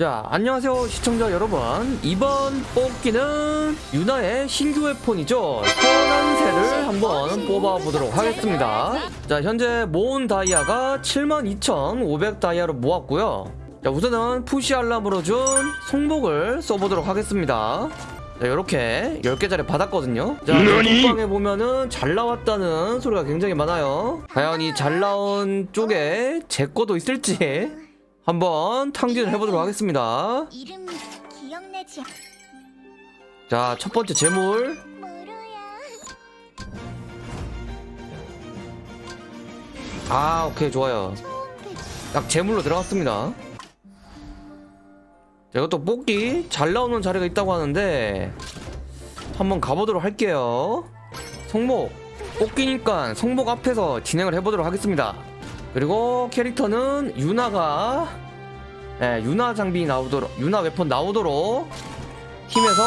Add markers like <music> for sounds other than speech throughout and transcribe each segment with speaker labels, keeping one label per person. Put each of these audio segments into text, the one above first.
Speaker 1: 자 안녕하세요 시청자 여러분. 이번 뽑기는 유나의 신규 웨폰이죠. 선한새를 한번 뽑아보도록 하겠습니다. 자 현재 모은 다이아가 72,500 다이아로 모았고요. 자 우선은 푸시 알람으로 준 송복을 써보도록 하겠습니다. 자 이렇게 10개짜리 받았거든요. 자 톡방에 보면은 잘 나왔다는 소리가 굉장히 많아요. 과연 이 잘 나온 쪽에 제 거도 있을지 한번 탕진을 해보도록 하겠습니다.
Speaker 2: 이름 기억나지?
Speaker 1: 자 첫 번째 재물. 아 오케이 좋아요. 딱 재물로 들어갔습니다. 자 이것도 뽑기. 잘 나오는 자리가 있다고 하는데 한번 가보도록 할게요. 성목 뽑기니까 성목 앞에서 진행을 해보도록 하겠습니다 그리고 캐릭터는 유나가 예, 유나 장비 나오도록 유나 웨폰 나오도록 팀에서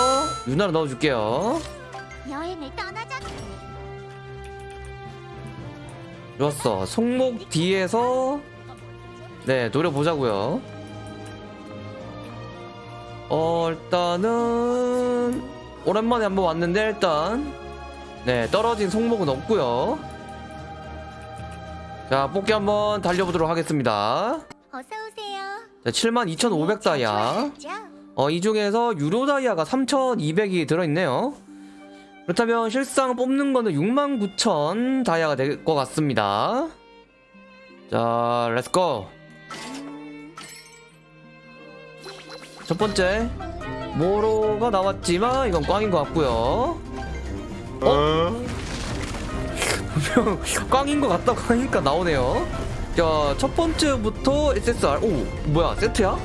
Speaker 1: 유나를 넣어줄게요
Speaker 2: 여행을 떠나자.
Speaker 1: 좋았어. 손목 뒤에서 네 노려보자고요. 어 일단은 오랜만에 한번 왔는데 일단 네 떨어진 손목은 없고요. 자 뽑기 한번 달려보도록 하겠습니다.
Speaker 2: 어서 오세요.
Speaker 1: 자, 72,500 다이아. 어, 이 중에서 유료 다이아가 3,200이 들어있네요. 그렇다면 실상 뽑는 거는 69,000 다이아가 될 것 같습니다. 자, let's go. 첫 번째, 모로가 나왔지만 이건 꽝인 것 같고요. 어? 분명 <laughs> 꽝인 것 같다고 하니까 나오네요. 자, 첫 번째부터 SSR. 오, 뭐야, 세트야?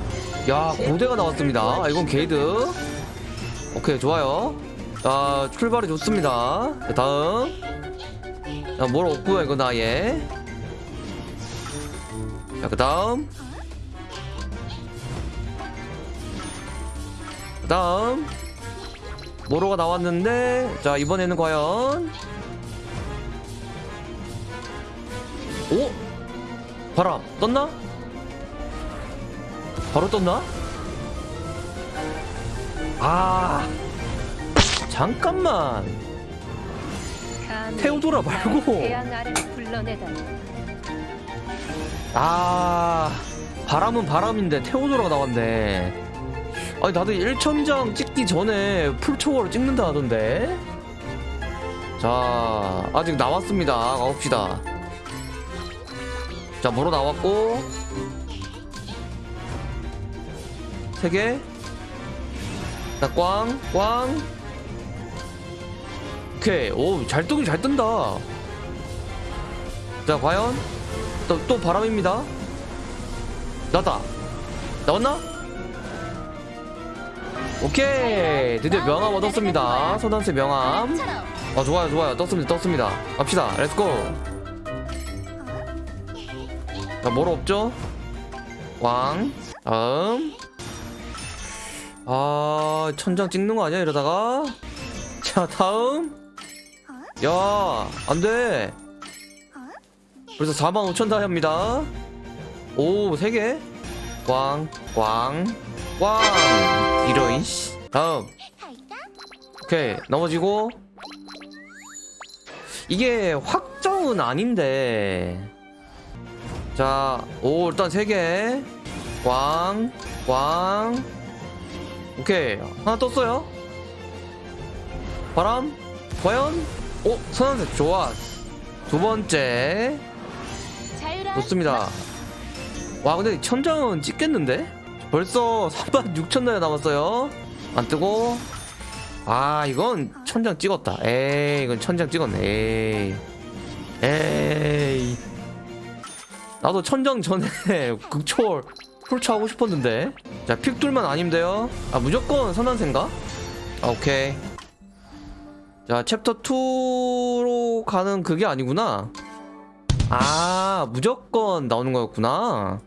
Speaker 1: 야, 고대가 나왔습니다. 아, 이건 게이드. 오케이, 좋아요. 자, 출발이 좋습니다. 자, 다음. 자, 뭘 없고요, 이건 아예. 자, 그 다음. 그 다음. 모로가 나왔는데, 자, 이번에는 과연. 오? 바람, 떴나? 바로 떴나? 아 잠깐만 테오도라 말고.
Speaker 3: 아
Speaker 1: 바람은 바람인데 테오도라가 나왔네 아니 나도 1천장 찍기 전에 풀초월을 찍는다 하던데 자 아직 나왔습니다 가봅시다 자 뭐로 나왔고 3개 자, 꽝, 꽝. 오케이. 오, 잘 뜨긴 잘 뜬다. 자, 과연? 또, 또 바람입니다. 나다. 나왔나? 오케이. 드디어 명함 얻었습니다. 소단세 명함. 아, 좋아요, 좋아요. 떴습니다, 떴습니다. 갑시다. Let's go. 자, 뭐로 없죠? 꽝. 다음. 아 천장 찍는 거 아니야 이러다가 자 다음 야 안돼 벌써 45,000 다이아입니다 오 3개 꽝꽝꽝 이런 씨 다음? 오케이 넘어지고 이게 확정은 아닌데 자 오 일단 3개. 꽝꽝. 오케이. 하나 떴어요. 바람? 과연? 오 선한색 좋아. 두 번째. 좋습니다. 와 근데 천장은 찍겠는데? 벌써 36,000달러 남았어요. 안 뜨고. 아 이건 천장 찍었다. 에이 이건 천장 찍었네. 에이. 에이 나도 천장 전에 <laughs> 극초월 풀차 하고 싶었는데. 자 픽둘만 아니면 돼요? 아 무조건 선한생가? 아 오케이. 자 챕터 2로 가는 그게 아니구나. 아 무조건 나오는 거였구나.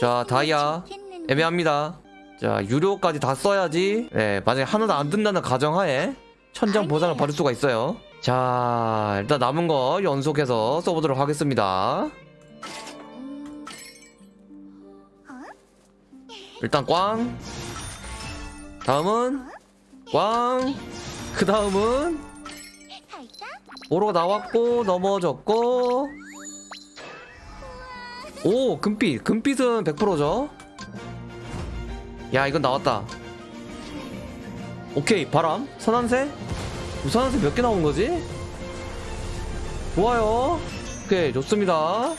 Speaker 1: 자, 다이아. 애매합니다. 자 유료까지 다 써야지. 네 만약에 하나도 안 든다는 가정하에 천장 보상을 받을 수가 있어요 자 일단 남은 거 연속해서 써보도록 하겠습니다? 일단 꽝. 다음은 꽝그 다음은 오로가 나왔고 넘어졌고. 오 금빛. 금빛은 100%죠? 야 이건 나왔다. 오케이 바람. 선한새 선한새 몇개 나온 거지? 좋아요. 오케이 좋습니다.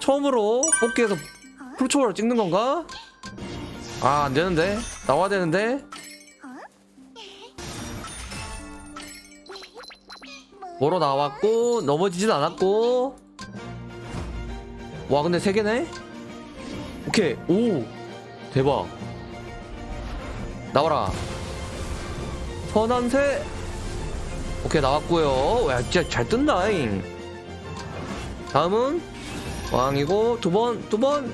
Speaker 1: 처음으로 뽑기에서 풀초월을 찍는 건가? 아 안되는데? 나와야 되는데? 뭐로 나왔고 넘어지진 않았고. 와 근데 세 개네? 오케이. 오 대박. 나와라. 선한새 오케이 나왔고요. 야 진짜 잘 뜬다잉. 다음은 왕이고 두 번 두 번.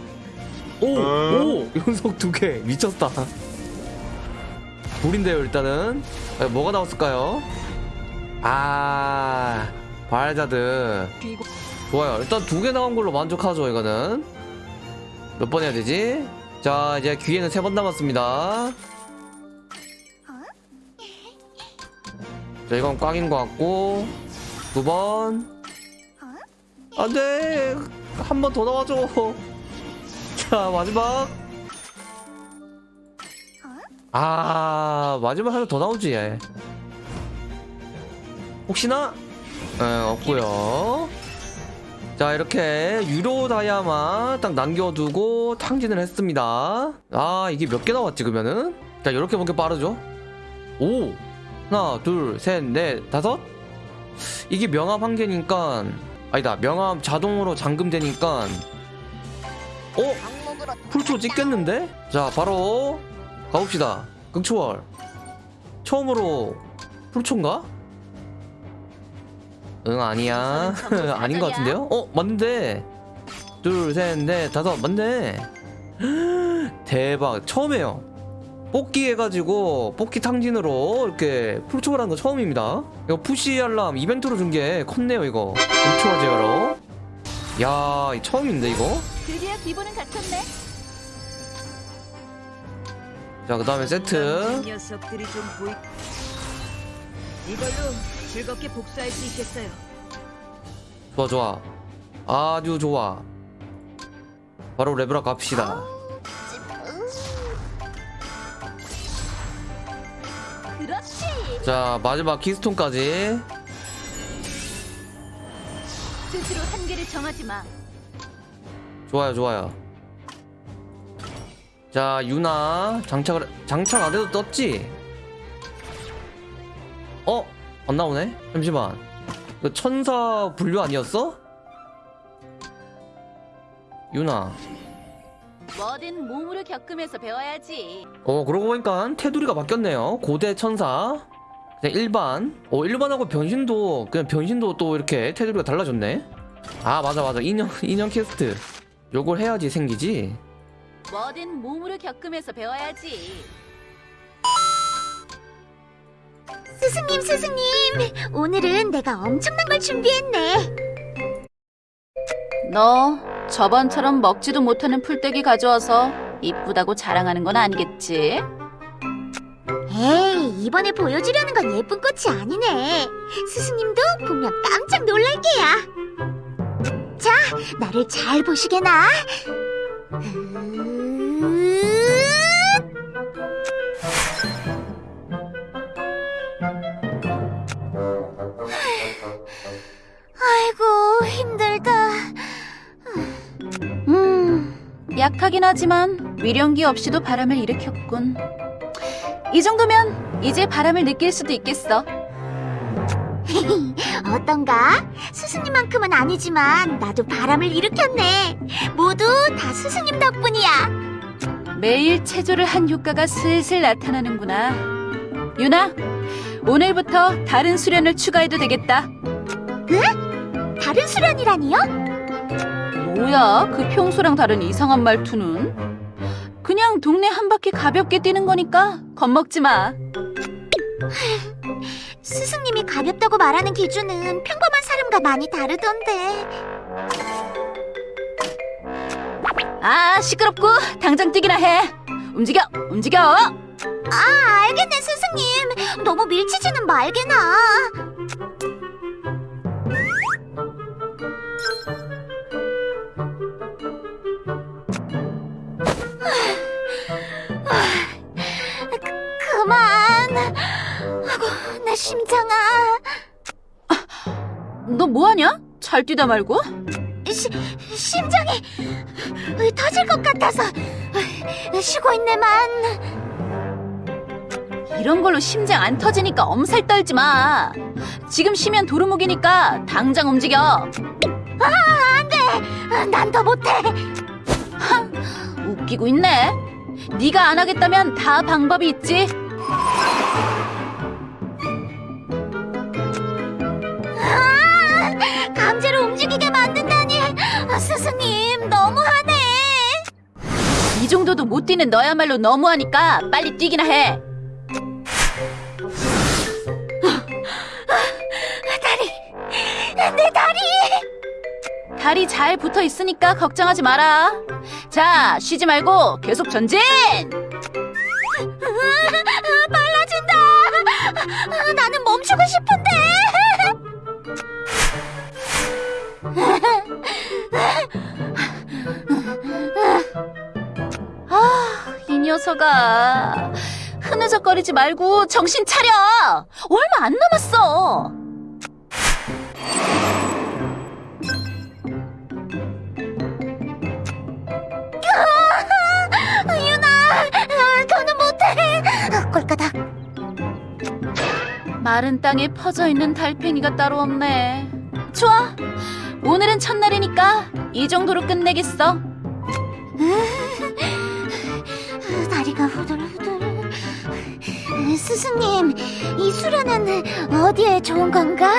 Speaker 1: 오오 연속 두 개. 미쳤다. 불인데요 일단은. 아, 뭐가 나왔을까요? 아 발자드. 좋아요. 일단 두 개 나온 걸로 만족하죠 이거는. 몇 번 해야 되지? 자 이제 귀에는 세 번 남았습니다 자 이건 꽝인 것 같고 두번. 안돼! 한 번 더 나와줘. 자 마지막. 아 마지막 하나 더 나오지 얘. 혹시나? 에, 없고요. 자 이렇게 유로 다이아만 딱 남겨두고 탕진을 했습니다. 아 이게 몇 개 나왔지 그러면은? 자 이렇게 보기 빠르죠? 오 하나 둘셋넷 다섯? 이게 명암 한 개니까 아니다 명암 자동으로 잠금되니까 어? 풀초 찍겠는데? 자 바로 가봅시다. 극초월. 처음으로 풀초인가? 응 아니야. <laughs> 아닌 것 같은데요? 어 맞는데. 둘 셋 넷 다섯. 맞네. <gasps> 대박. 처음이에요 뽑기 해가지고 뽑기 탕진으로 이렇게 풀초월 한거 처음입니다. 이거 푸시 알람 이벤트로 준 게 컸네요 이거. 풀초월 제어로. 야이 처음인데 이거?
Speaker 2: 드디어 기분은 갖췄네.
Speaker 1: 자그 다음에 세트.
Speaker 3: 녀석들이 좀 보이. 이걸로 즐겁게 복수할 수 있겠어요.
Speaker 1: 좋아 좋아. 아주 좋아. 바로 레벨업 갑시다
Speaker 2: 그렇지.
Speaker 1: 자 마지막 키스톤까지
Speaker 2: 스스로 한계를 정하지 마.
Speaker 1: 좋아요 좋아요 자 유나 장착을 장착 안 해도 떴지? 어? 안 나오네? 잠시만 이거 천사 분류 아니었어? 유나
Speaker 2: 뭐든 몸으로 겪으면서 배워야지.
Speaker 1: 어 그러고 보니까 테두리가 바뀌었네요 고대 천사 그냥 일반 어 일반하고 변신도 그냥 변신도 또 이렇게 테두리가 달라졌네 아 맞아 맞아 인형 <laughs> 인형 퀘스트 요걸 해야지 생기지
Speaker 2: 뭐든 몸으로 겪으면서 배워야지. 스승님, 스승님. 오늘은 내가 엄청난 걸 준비했네.
Speaker 4: 너 저번처럼 먹지도 못하는 풀떼기 가져와서 이쁘다고 자랑하는 건 아니겠지?
Speaker 2: 에이, 이번에 보여주려는 건 예쁜 꽃이 아니네. 스승님도 보면 깜짝 놀랄 게야. 자, 나를 잘 보시게나. 아
Speaker 4: 약하긴 하지만 위령기 없이도 바람을 일으켰군. 이 정도면 이제 바람을 느낄 수도 있겠어. <laughs>
Speaker 2: 어떤가? 스승님만큼은 아니지만 나도 바람을 일으켰네. 모두 다 스승님 덕분이야.
Speaker 4: 매일 체조를 한 효과가 슬슬 나타나는구나. 유나, 오늘부터 다른 수련을 추가해도 되겠다.
Speaker 2: 다른 수련이라니요?
Speaker 4: 뭐야, 그 평소랑 다른 이상한 말투는? 그냥 동네 한 바퀴 가볍게 뛰는 거니까 겁먹지 마. <laughs>
Speaker 2: 스승님이 가볍다고 말하는 기준은 평범한 사람과 많이 다르던데.
Speaker 4: 아, 시끄럽고 당장 뛰기나 해. 움직여, 움직여.
Speaker 2: 아, 알겠네, 스승님. 너무 밀치지는 말게나. 심장아.
Speaker 4: 너 뭐하냐? 잘 뛰다 말고.
Speaker 2: 시, 심장이 터질 것 같아서 쉬고 있네만.
Speaker 4: 이런 걸로 심장 안 터지니까 엄살 떨지 마. 지금 쉬면 도루묵이니까 당장 움직여.
Speaker 2: 난더 못해.
Speaker 4: 웃기고 있네. 네가 안 하겠다면 다 방법이 있지.
Speaker 2: 강제로 움직이게 만든다니. 아, 스승님, 너무하네.
Speaker 4: 이 정도도 못 뛰는 너야말로 너무하니까 빨리 뛰기나 해.
Speaker 2: 다리, 내 다리.
Speaker 4: 다리 잘 붙어 있으니까 걱정하지 마라. 자, 쉬지 말고 계속 전진!
Speaker 2: 빨라진다. 아, 나는 멈추고 싶은데.
Speaker 4: 녀석아. 흐느적거리지 말고 정신 차려! 얼마 안 남았어!
Speaker 2: 유나, 아, 더는 못해. 아, 꼴까닥.
Speaker 4: 마른 땅에 퍼져 있는 달팽이가 따로 없네. 좋아. 오늘은 첫날이니까 이 정도로 끝내겠어.
Speaker 2: 아, 다리가 후들후들. 스승님, 이 수련은 어디에 좋은 건가?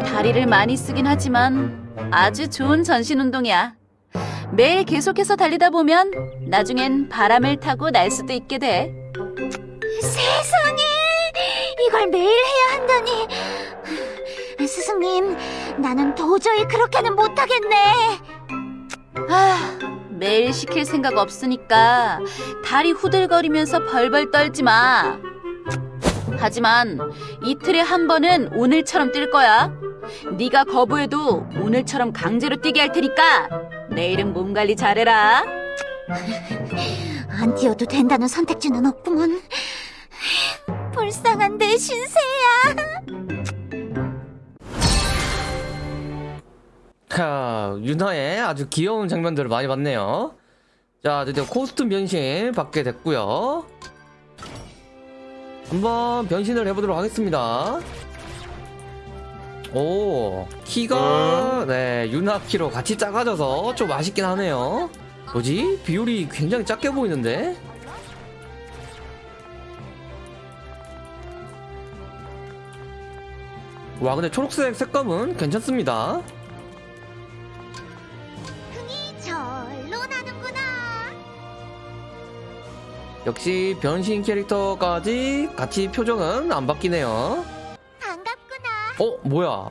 Speaker 4: 다리를 많이 쓰긴 하지만 아주 좋은 전신 운동이야. 매일 계속해서 달리다 보면 나중엔 바람을 타고 날 수도 있게 돼.
Speaker 2: 세상에, 이걸 매일 해야 한다니. 스승님, 나는 도저히 그렇게는 못하겠네.
Speaker 4: 아, 매일 시킬 생각 없으니까 다리 후들거리면서 벌벌 떨지 마. 하지만 이틀에 한 번은 오늘처럼 뛸 거야. 네가 거부해도 오늘처럼 강제로 뛰게 할 테니까 내일은 몸 관리 잘해라. <laughs>
Speaker 2: 안 뛰어도 된다는 선택지는 없구먼. 불쌍한 내 신세야.
Speaker 1: 자, 유나의 아주 귀여운 장면들을 많이 봤네요. 자, 드디어 코스튬 변신 받게 됐고요. 한번 변신을 해보도록 하겠습니다. 오, 키가 네 유나 키로 같이 작아져서 좀 아쉽긴 하네요. 뭐지? 비율이 굉장히 작게 보이는데? 와, 근데 초록색 색감은 괜찮습니다. 역시 변신 캐릭터까지 같이 표정은 안 바뀌네요.
Speaker 2: 반갑구나.
Speaker 1: 어, 뭐야?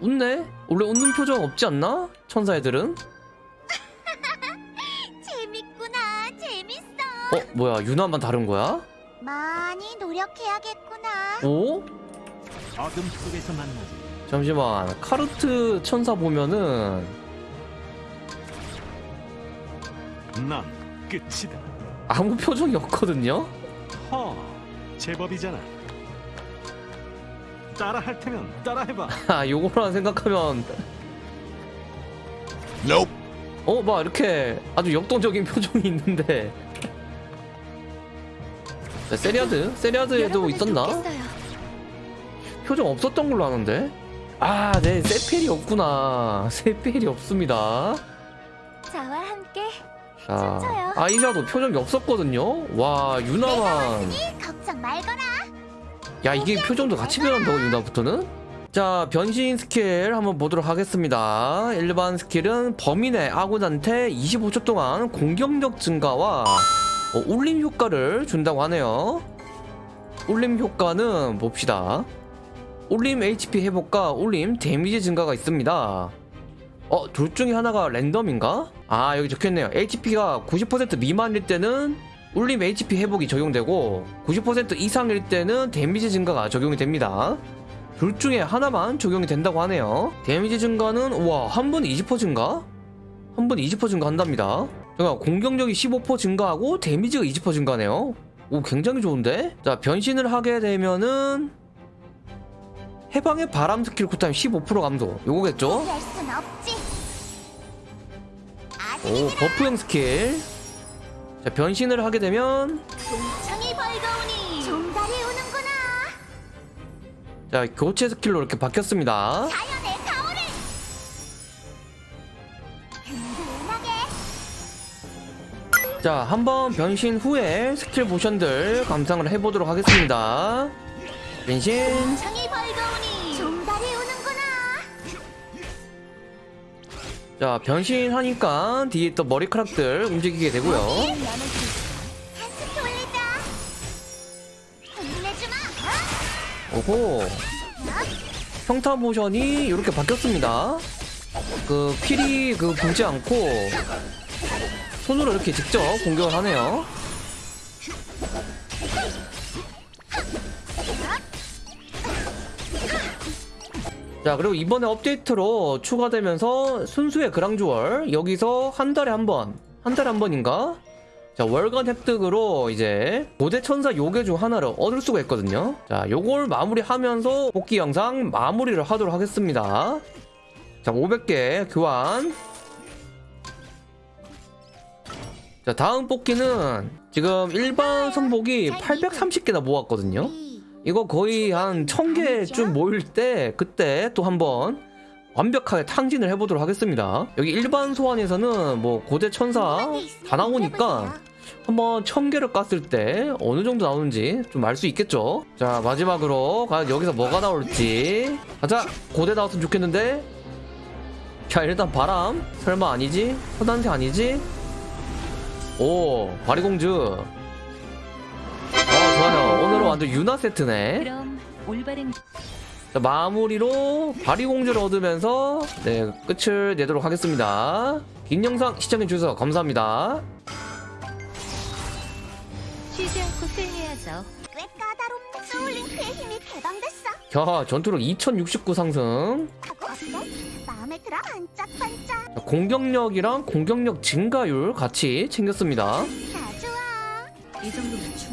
Speaker 1: 웃네? 원래 웃는 표정 없지 않나? 천사 애들은? <laughs>
Speaker 2: 재밌구나. 재밌어.
Speaker 1: 어, 뭐야? 유나만 다른 거야?
Speaker 2: 많이 노력해야겠구나.
Speaker 1: 오?
Speaker 5: 어둠 속에서 만나지
Speaker 1: 잠시만. 카르트 천사 보면은
Speaker 5: 난 끝이다
Speaker 1: 아무 표정이 없거든요?
Speaker 5: 허 제법이잖아 따라 할 테면 따라 해봐 <laughs>
Speaker 1: 아, 요거랑 생각하면 어, 막 이렇게 아주 역동적인 <laughs> 표정이 있는데 자, 세리아드? 세리아드에도 있었나? 표정 없었던 걸로 아는데? 아, 네, 세펠이 없구나. 세펠이 없습니다.
Speaker 2: 저와 함께
Speaker 1: 자? 아이샤도 표정이 없었거든요. 와, 유나만. 야, 이게 표정도 같이 변한다고, 유나부터는? 자, 변신 스킬 한번 보도록 하겠습니다. 일반 스킬은 범인의 아군한테 25초 동안 공격력 증가와 어, 울림 효과를 준다고 하네요. 울림 효과는 봅시다. 울림 HP 회복과 울림 데미지 증가가 있습니다. 어, 둘 중에 하나가 랜덤인가? 아, 여기 적혀있네요. HP가 90% 미만일 때는 울림 HP 회복이 적용되고 90% 이상일 때는 데미지 증가가 적용이 됩니다. 둘 중에 하나만 적용이 된다고 하네요. 데미지 증가는 우와 한번20% 증가? 한번20% 증가한답니다. 제가 공격력이 15% 증가하고 데미지가 20% 증가네요. 오 굉장히 좋은데? 자 변신을 하게 되면은 해방의 바람 스킬 쿨타임 15% 감소 요거겠죠? 오 버프형 스킬. 자 변신을 하게 되면
Speaker 2: 동창이 밝아오니. 종달이 오는구나.
Speaker 1: 자 교체 스킬로 이렇게 바뀌었습니다.
Speaker 2: 자연의 가오를. 든든하게.
Speaker 1: 자 한번 변신 후에 스킬 모션들 감상을 해보도록 하겠습니다. 변신 자 변신하니까 뒤에 또 머리카락들 움직이게 되고요. 오호. 평타 모션이 이렇게 바뀌었습니다. 그 필이 그 불지 않고 손으로 이렇게 직접 공격을 하네요 자 그리고 이번에 업데이트로 추가되면서 순수의 그랑주얼 여기서 한 달에 한 번 한 달에 한 번인가? 자 월간 획득으로 이제 고대 천사 요괴 중 하나를 얻을 수가 있거든요. 자 요걸 마무리하면서 복귀 영상 마무리를 하도록 하겠습니다. 자 500개 교환. 자 다음 뽑기는 지금 일반 선복이 830개나 모았거든요 이거 거의 한 1000개쯤 모일 때 그때 또 한번 완벽하게 탕진을 해보도록 하겠습니다. 여기 일반 소환에서는 뭐 고대 천사 다 나오니까 한번 1000개를 깠을 때 어느 정도 나오는지 좀 알 수 있겠죠? 자 마지막으로 과연 여기서 뭐가 나올지. 가자 고대 나왔으면 좋겠는데? 자 일단 바람. 설마 아니지? 서단세 아니지? 오 바리공주. 어 완전 유나 세트네
Speaker 3: 그럼 올바른
Speaker 1: 자, 마무리로 바리공주를 얻으면서 네 끝을 내도록 하겠습니다 긴 영상 시청해주셔서 감사합니다
Speaker 3: 쉬지 않고 승리해야죠.
Speaker 2: 꽤 까다롭네. 소울링크의 힘이 개방됐어.
Speaker 1: 자 전투력 2069 상승
Speaker 2: 어때? 마음에 들어 반짝반짝.
Speaker 1: 자, 공격력이랑 공격력 증가율 같이 챙겼습니다
Speaker 2: 다 좋아.
Speaker 3: 이 정도면.